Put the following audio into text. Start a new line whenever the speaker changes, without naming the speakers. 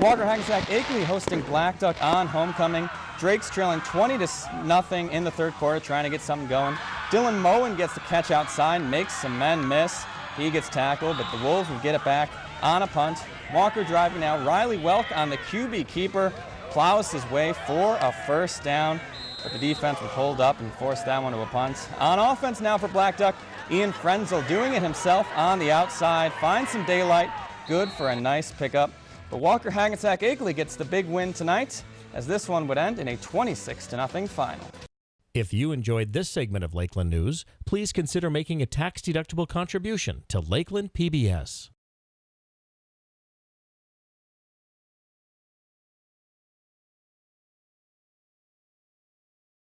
Walker Hackensack Akeley hosting Black Duck on homecoming. Drake's trailing 20 to nothing in the third quarter, trying to get something going. Dylan Moen gets the catch outside, makes some men miss. He gets tackled, but the Wolves will get it back on a punt. Walker driving now. Riley Welk on the QB keeper plows his way for a first down, but the defense would hold up and force that one to a punt. On offense now for Black Duck, Ian Frenzel doing it himself on the outside, finds some daylight, good for a nice pickup. But Walker Hackensack Akeley gets the big win tonight, as this one would end in a 26 0 final.
If you enjoyed this segment of Lakeland News, please consider making a tax-deductible contribution to Lakeland PBS.